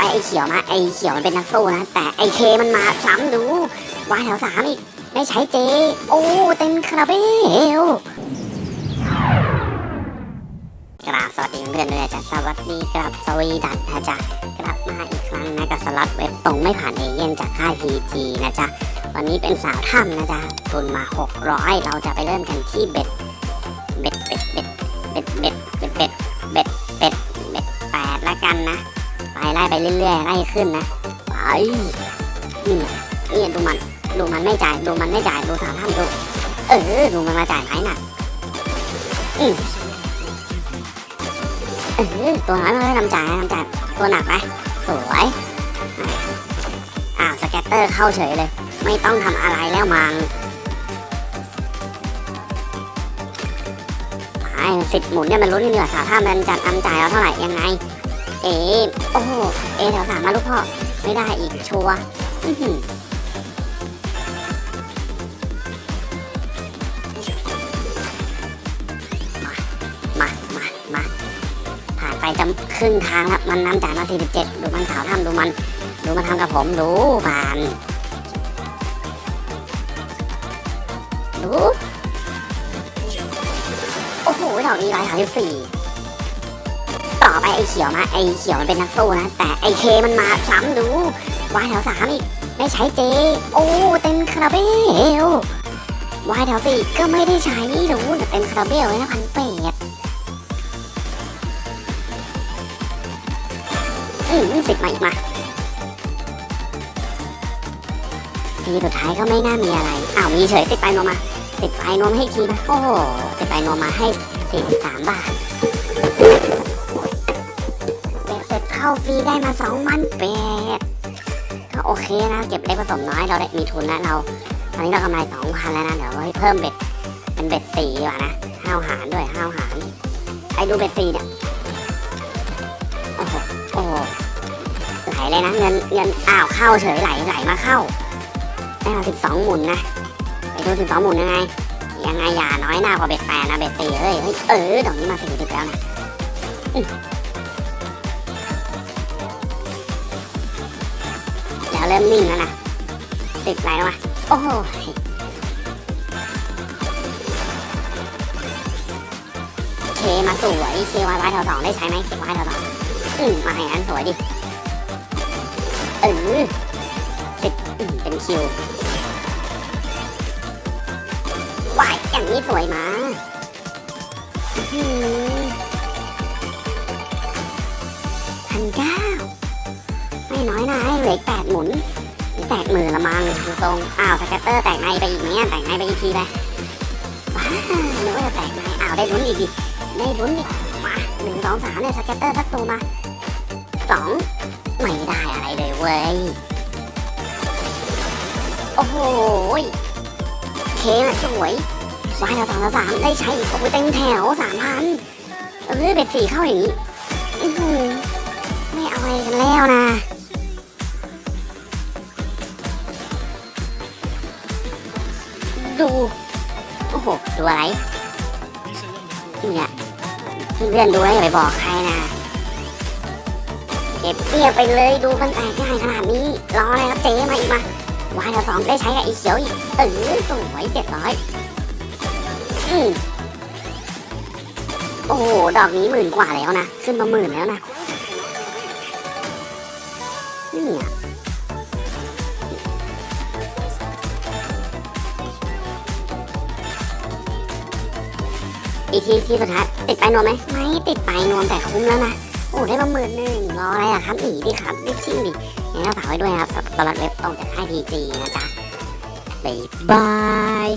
ไปไอ้เขียวมาไอ้เขียวมันเป็นนักสู้นะแต่ไอ้เคมันมาซ้ำดูวายแถวสามอีกได้ใช้เจ โอ้เต็มคาราเบลกราบสวัสดีเพื่อนๆด้วยจ้ะสวัสดีครับสวีดันนะจ๊ะกลับมาอีกครั้งนะกับสล็อตเว็บตรงไม่ผ่านเอเย่นจากค่ายพีจีนะจ๊ะวันนี้เป็นสาวถ้ำนะจ๊ะทุนมา 600 เราจะไปเริ่มกันที่เบ็ดเบ็ดเบ็ดเบ็ดเบ็ดเบ็ดเบ็ดเบ็ดเบ็ดเบ็ดแปดละกันนะ ไปไล่ไปเรื่อยๆไล่ขึ้นนะไปนี่นี่ดูมันดูมันไม่จ่ายดูมันไม่จ่ายดูสาวถ้ำดูเออดูมันมาจ่ายไหนน่ะอืมเออตัวน้อยมันไม่ทำจ่ายทำจ่ายตัวหนักไปสวยอ้าวสแกตเตอร์เข้าเฉยเลย ไม่ต้องทำอะไรแล้วมังไอ้สิบหมุนเนี่ยมันลุ้นกันอยสาวถ้ำมันจะทำจ่ายเอาเท่าไหร่ยังไง เอโอ้โหเอแถวสามมาลูกพ่อ ไม่ได้อีกชัวร์มา มา มา ผ่านไปจะครึ่งทางแล้วมันน้ำจ่ายมา47ดูมันสาวทำดูมัน ดูมันทำกับผมดูผ่าน ดู โอ้โหดอกนี้ร้อยสามสิบสี่ ไอ้เขียวมาไอ้เขียวมันเป็นนักสู้นะ แต่ไอ้เคมันมาซ้ำดูวายแถวสามอีกได้ใช้เจ โอ้เต็มคาราเบลวายแถวสี่ก็ไม่ได้ใช้ดูแต่เต็มคาราเบลเลยนะพันเป็ดอืมสิบมาอีกมาทีสุดท้ายก็ไม่น่ามีอะไร อ้าวมีเฉยติดไปโนมา ติดไปโนมให้ทีนะโอ้ติดไปโนมมาให้สี่สิบสามบาท เข้าฟรีได้มาสองพันแปดก็โอเคนะเก็บเล็กผสมน้อยเราได้มีทุนแล้วเราตอนนี้เรากำไรสองพันแล้วนะเดี๋ยวเราเพิ่มเบ็ดเป็นเบ็ดสี่ดีกว่านะห้าวหารด้วยห้าวหารไอ้ดูเบ็ดสี่เนี่ยโอ้โหโอ้ไหลเลยนะเงินเงินอ้าวเข้าเฉยไหลไหลมาเข้าได้มาสิบสองหมุนนะไปดูสิบสองหมุนยังไงยังไงอย่าน้อยหน้ากว่าเบ็ดแปดนะเบ็ดสี่เฮ้ยเฮ้ยเออดอกนี้มาสี่สิบแล้วนะ เริ่มนิ่งแล้วนะติดไหลแล้วมาโอ้โหเคมาสวยเควายวายแถวสองได้ใช้ไหมเควายแถวสองอืมมาอย่างนั้นสวยดิเออติดอืมเป็นคิววายอย่างนี้สวยมาพั เหลืออีกแปดหมุนแตกมือละมังดูทรงอ้าวสแกตเตอร์แตกในไปอีกไหมอะแตกในไปอีกทีไปว้านึกว่าจะแตกในอ้าวได้ลุ้นอีกดิได้ลุ้นดิมาหนึ่งสองสามเนี่ยสแกตเตอร์สักตัวมาสองไม่ได้อะไรเลยเว้ยโอ้โหเคนะสวยวายเราสองเราสามได้ใช้อีกโอ้ยเต็มแถวสามพันเออเบ็ดสี่เข้าอย่างนี้ไม่เอาอะไรกันแล้วนะ ดู โอ้โห ดูอะไรเนี่ยเพื่อนๆดูแล้วอย่าไปบอกใครนะ เก็บเงียบไปเลยดูมันแตกง่ายขนาดนี้ รออะไรครับเจ๊มาอีกมาวายเราสองได้ใช้กับอีเขียวอีกเออสวยเจ็ดร้อยอืมโอ้โห ดอกนี้หมื่นกว่าแล้วนะ ขึ้นมาหมื่นแล้วนะเนี่ย อีกทีที่สุดท้ายติดไปนวมไหมไม่ติดไปนวมแต่คุ้มแล้วนะโอ้ได้ประมื่นหนึ่งรออะไรอะครับอีดิครับดิชิ่งดิงั้นก็ฝากไว้ด้วยครับสำหรับเว็บตรงจากค่ายพีจีนะจ๊ะบ๊ายบาย